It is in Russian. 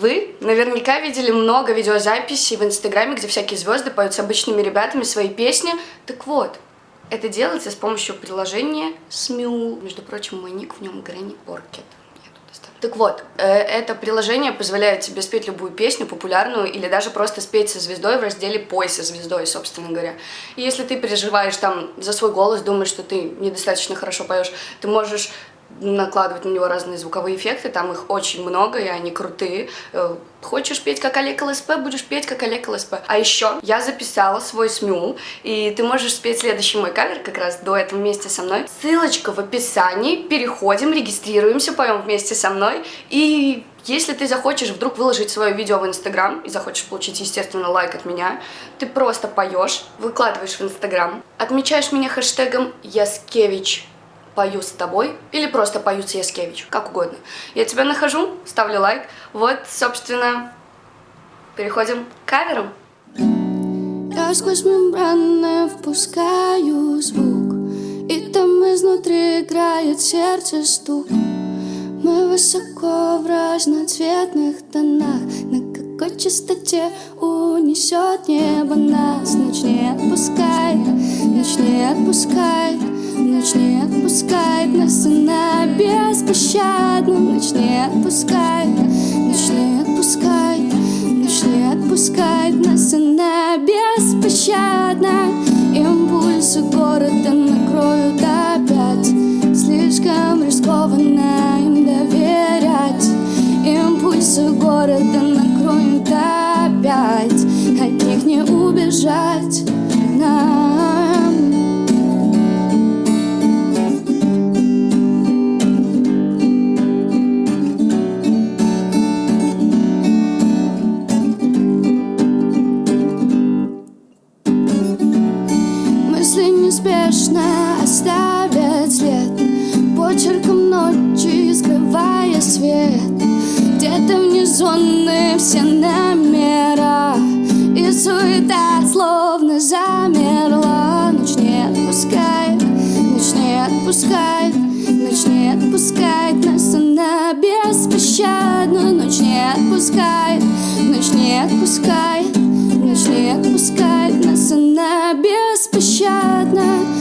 Вы наверняка видели много видеозаписей в Инстаграме, где всякие звезды поют с обычными ребятами свои песни. Так вот, это делается с помощью приложения Smule. Между прочим, мой ник в нем Грэнни Поркет. Так вот, э, это приложение позволяет тебе спеть любую песню, популярную, или даже просто спеть со звездой в разделе «Пой со звездой», собственно говоря. И если ты переживаешь там за свой голос, думаешь, что ты недостаточно хорошо поешь, ты можешь накладывать на него разные звуковые эффекты, там их очень много, и они крутые. Э, хочешь петь как Олег ЛСП, будешь петь как Олег ЛСП. А еще я записала свой смюл, и ты можешь спеть следующий мой кавер как раз до этого вместе со мной. Ссылочка в описании, переходим, регистрируемся, поем вместе со мной, и если ты захочешь вдруг выложить свое видео в Инстаграм и захочешь получить, естественно, лайк от меня, ты просто поешь, выкладываешь в Инстаграм, отмечаешь меня хэштегом Яскевич пою с тобой или просто пою с Яскевич, как угодно. Я тебя нахожу, ставлю лайк. Вот, собственно, переходим к каверам. Я сквозь мембраны впускаю звук И там изнутри играет сердце стук Мы высоко в разноцветных тонах На какой частоте унесет небо нас Ночь не отпускай, ночь не отпускай Ночь не отпускает нас, она беспощадна. Ночь не отпускает, ночь не отпускает Ночь не отпускает нас, она беспощадна. Импульсы города накроют опять Слишком рискованно им доверять. Импульсы города накроют опять От них не убежать неспешно оставят след. Почерком ночи скрывая свет. Где-то зоны все номера. И суета словно замерла. Ночь не отпускает, ночь не отпускает Ночь не отпускает нас, она беспощадна. Ночь не отпускает, ночь не отпускает беспощадна